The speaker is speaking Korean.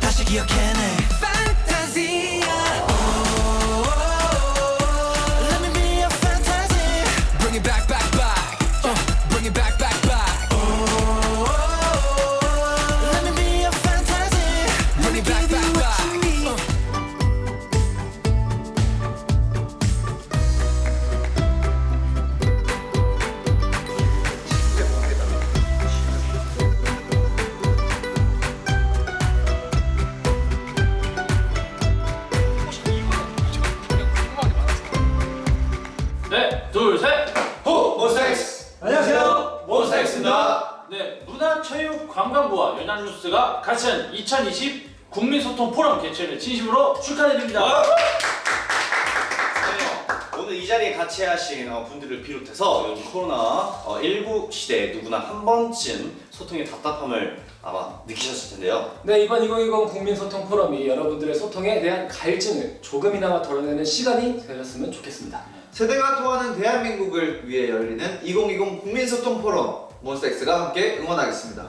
다시 기억해 네, 둘, 셋. 호! 몬스타엑스! 안녕하세요. 몬스타엑스입니다. 네, 문화체육관광부와 연합뉴스가 같이 한2020 국민소통 포럼 개최를 진심으로 축하드립니다. 네, 오늘 이 자리에 같이 하신 어, 분들을 비롯해서 요즘 코로나19 시대에 누구나 한 번쯤 소통의 답답함을 아마 느끼셨을 텐데요. 네 이번 2020 국민소통 포럼이 여러분들의 소통에 대한 갈증을 조금이나마 덜어내는 시간이 되었으면 좋겠습니다. 세대가 통하는 대한민국을 위해 열리는 2020 국민소통 포럼 몬스타엑스가 함께 응원하겠습니다.